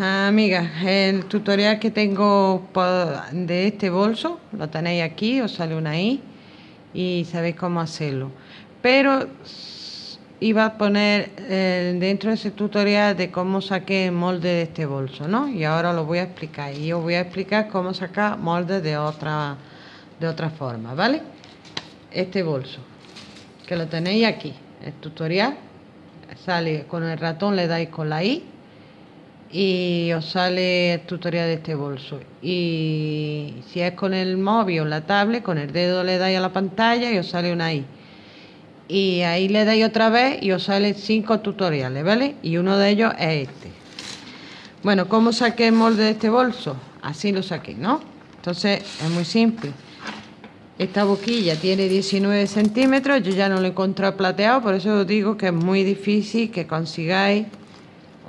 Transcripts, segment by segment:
amigas, el tutorial que tengo de este bolso, lo tenéis aquí, os sale una I y sabéis cómo hacerlo. Pero iba a poner eh, dentro de ese tutorial de cómo saqué el molde de este bolso, ¿no? Y ahora lo voy a explicar. Y os voy a explicar cómo sacar molde de otra, de otra forma, ¿vale? Este bolso, que lo tenéis aquí, el tutorial. Sale con el ratón, le dais con la I y os sale el tutorial de este bolso. Y si es con el móvil o la tablet con el dedo le dais a la pantalla y os sale una I. Y ahí le dais otra vez y os sale cinco tutoriales vale y uno de ellos es este. Bueno ¿cómo saqué el molde de este bolso? así lo saqué ¿no? entonces es muy simple. Esta boquilla tiene 19 centímetros yo ya no lo he encontrado plateado por eso os digo que es muy difícil que consigáis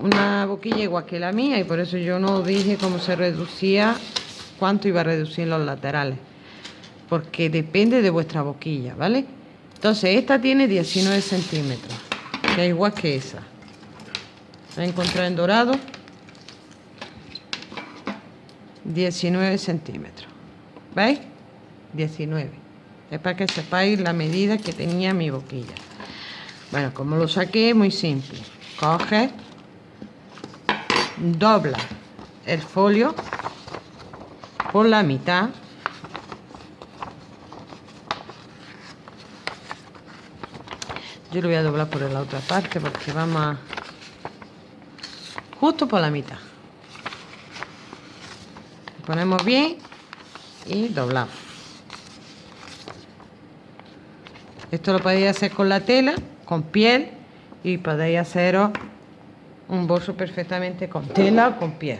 una boquilla igual que la mía y por eso yo no dije cómo se reducía, cuánto iba a reducir los laterales. Porque depende de vuestra boquilla, ¿vale? Entonces esta tiene 19 centímetros, que es igual que esa. La encontré en dorado. 19 centímetros. ¿Veis? 19. Es para que sepáis la medida que tenía mi boquilla. Bueno, como lo saqué, muy simple. Coge dobla el folio por la mitad. Yo lo voy a doblar por la otra parte porque vamos a justo por la mitad. Ponemos bien y doblamos. Esto lo podéis hacer con la tela con piel y podéis haceros un bolso perfectamente con tela o con piel.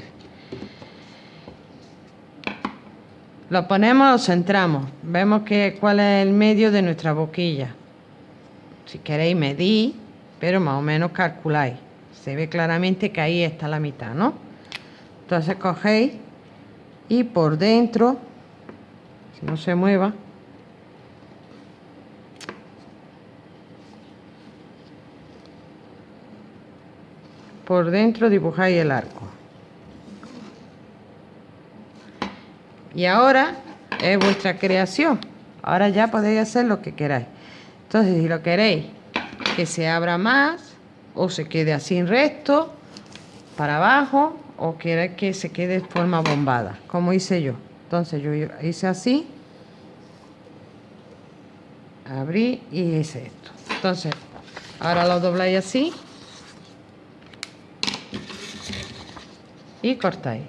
Lo ponemos, lo centramos. Vemos que, cuál es el medio de nuestra boquilla. Si queréis medir, pero más o menos calculáis. Se ve claramente que ahí está la mitad, ¿no? Entonces cogéis y por dentro, si no se mueva, por dentro dibujáis el arco. Y ahora es vuestra creación. Ahora ya podéis hacer lo que queráis. Entonces si lo queréis que se abra más o se quede así en recto para abajo o queréis que se quede de forma bombada como hice yo. Entonces yo hice así abrí y hice esto. Entonces ahora lo dobláis así y cortáis.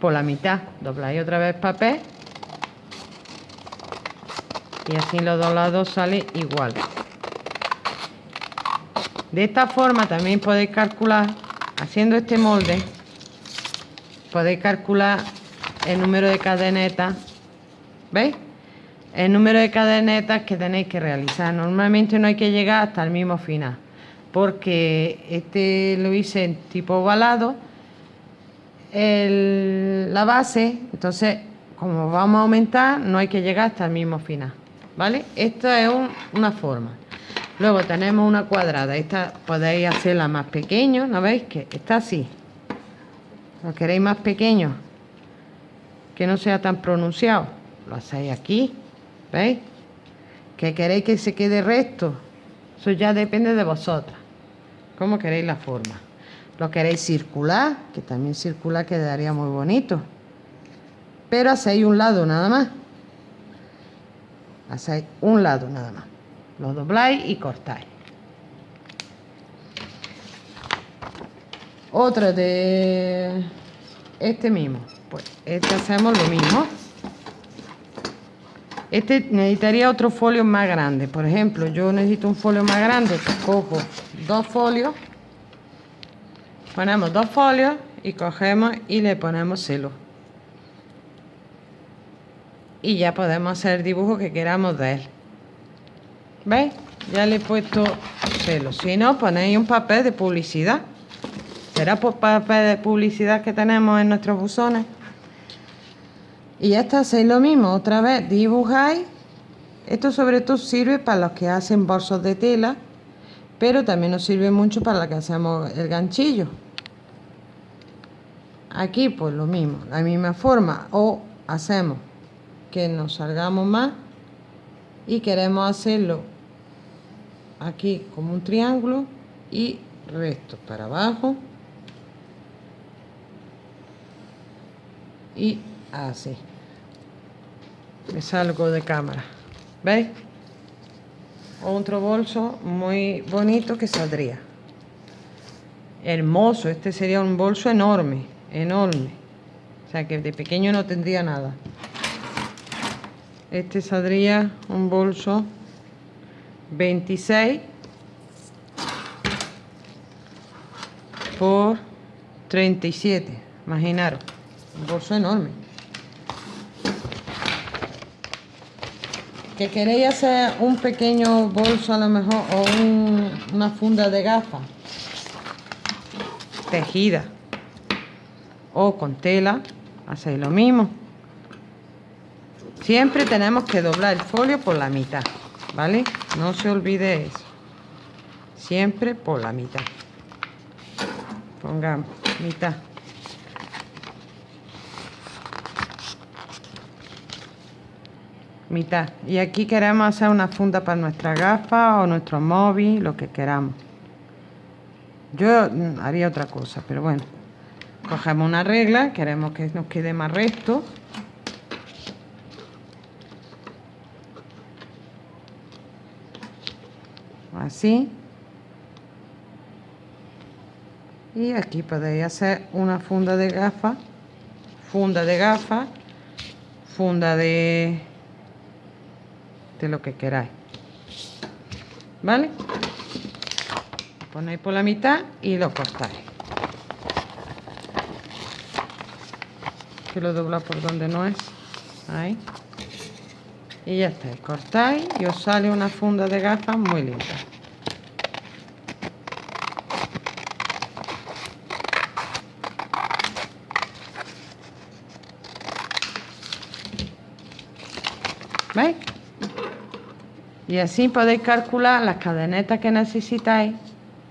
Por la mitad dobláis otra vez papel. Y así los dos lados sale igual. De esta forma también podéis calcular haciendo este molde podéis calcular el número de cadenetas. ¿veis? el número de cadenetas que tenéis que realizar. Normalmente no hay que llegar hasta el mismo final porque este lo hice en tipo ovalado la base, entonces como vamos a aumentar no hay que llegar hasta el mismo final, ¿vale? Esta es una forma. Luego tenemos una cuadrada, esta podéis hacerla más pequeño, ¿no veis? Que está así. ¿Lo queréis más pequeño? Que no sea tan pronunciado. Lo hacéis aquí, ¿veis? Que queréis que se quede recto. Eso ya depende de vosotras. ¿Cómo queréis la forma? Lo queréis circular, que también circular quedaría muy bonito. Pero hacéis un lado nada más. Hacéis un lado nada más. Lo dobláis y cortáis. Otra de este mismo. Pues este hacemos lo mismo. Este necesitaría otro folio más grande. Por ejemplo, yo necesito un folio más grande. Cojo dos folios ponemos dos folios y cogemos y le ponemos celo y ya podemos hacer el dibujo que queramos de él. ¿veis? ya le he puesto celo si no ponéis un papel de publicidad. Será por papel de publicidad que tenemos en nuestros buzones y ya está, hacéis lo mismo. Otra vez dibujáis. Esto sobre todo sirve para los que hacen bolsos de tela pero también nos sirve mucho para los que hacemos el ganchillo aquí pues lo mismo la misma forma. O hacemos que nos salgamos más y queremos hacerlo aquí como un triángulo y resto para abajo y así. Me salgo de cámara. ¿veis? otro bolso muy bonito que saldría. Hermoso este sería un bolso enorme enorme. O sea que de pequeño no tendría nada. Este saldría un bolso 26 por 37 imaginaros un bolso enorme. Que queréis hacer un pequeño bolso a lo mejor o una funda de gafas tejida o con tela hacéis lo mismo. Siempre tenemos que doblar el folio por la mitad vale no se olvide eso. Siempre por la mitad. Pongamos mitad. Mitad. Y aquí queremos hacer una funda para nuestra gafa o nuestro móvil lo que queramos. Yo haría otra cosa pero bueno cogemos una regla queremos que nos quede más recto. Así. Y aquí podéis hacer una funda de gafa funda de gafa funda de de lo que queráis. Vale ponéis por la mitad y lo cortáis que lo dobla por donde no es ahí y ya está cortáis y os sale una funda de gafas muy linda ¿Veis? Y así podéis calcular las cadenetas que necesitáis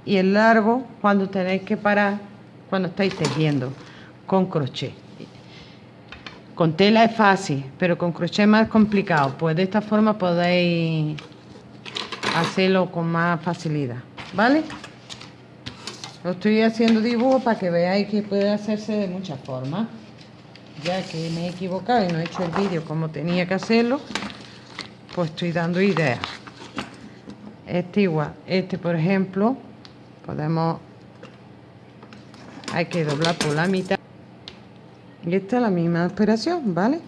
y el largo cuando tenéis que parar cuando estáis tejiendo con crochet. Con tela es fácil, pero con crochet más complicado. Pues de esta forma podéis hacerlo con más facilidad. ¿Vale? Lo estoy haciendo dibujo para que veáis que puede hacerse de muchas formas. Ya que me he equivocado y no he hecho el vídeo como tenía que hacerlo, pues estoy dando ideas. Este igual, este por ejemplo, podemos, hay que doblar por la mitad. Y esta es la misma operación, ¿vale?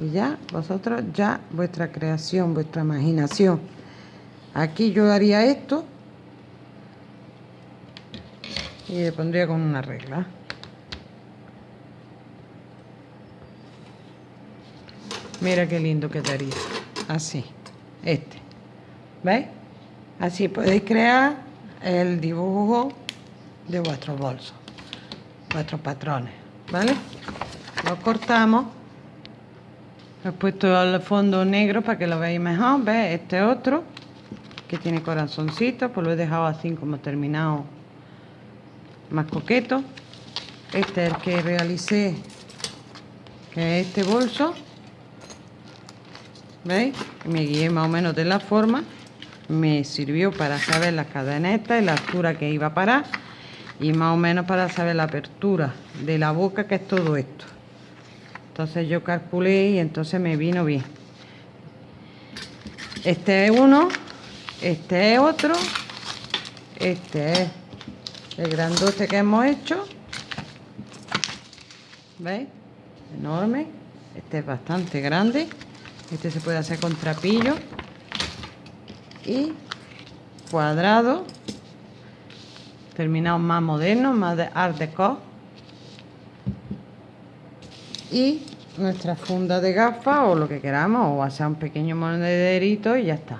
Y ya, vosotros, ya vuestra creación, vuestra imaginación. Aquí yo haría esto y le pondría con una regla. Mira qué lindo que daría así, este, ¿veis? Así podéis crear el dibujo de vuestro bolso, vuestros patrones, ¿vale? Lo cortamos, he puesto el fondo negro para que lo veáis mejor, ¿ves? Este otro, que tiene corazoncito, pues lo he dejado así como terminado más coqueto. Este es el que realicé, que es este bolso. ¿Veis? Me guié más o menos de la forma. Me sirvió para saber las cadenetas y la altura que iba a parar. Y más o menos para saber la apertura de la boca, que es todo esto. Entonces yo calculé y entonces me vino bien. Este es uno, este es otro, este es el grandote que hemos hecho. ¿Veis? Enorme. Este es bastante grande. Este se puede hacer con trapillo. Y cuadrado. Terminado más moderno, más de art deco. Y nuestra funda de gafas o lo que queramos. O hacer un pequeño monederito y ya está.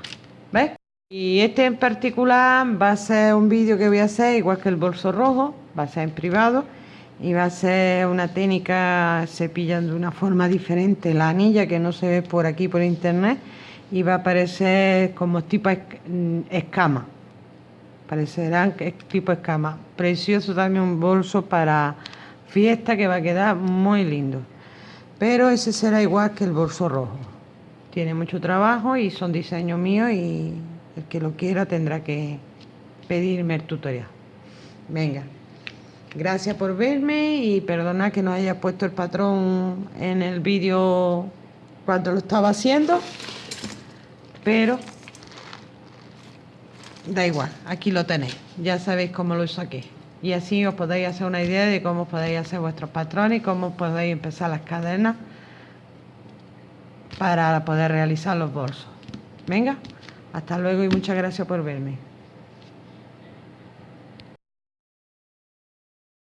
¿Ves? Y este en particular va a ser un vídeo que voy a hacer igual que el bolso rojo. Va a ser en privado y va a ser una técnica cepillando de una forma diferente la anilla que no se ve por aquí por internet y va a aparecer como tipo escama parecerán tipo escama precioso también un bolso para fiesta que va a quedar muy lindo. Pero ese será igual que el bolso rojo. Tiene mucho trabajo y son diseños míos y el que lo quiera tendrá que pedirme el tutorial. Venga, gracias por verme y perdona que no haya puesto el patrón en el vídeo cuando lo estaba haciendo, pero da igual, aquí lo tenéis, ya sabéis cómo lo saqué. Y así os podéis hacer una idea de cómo podéis hacer vuestros patrones y cómo podéis empezar las cadenas para poder realizar los bolsos. Venga, hasta luego y muchas gracias por verme.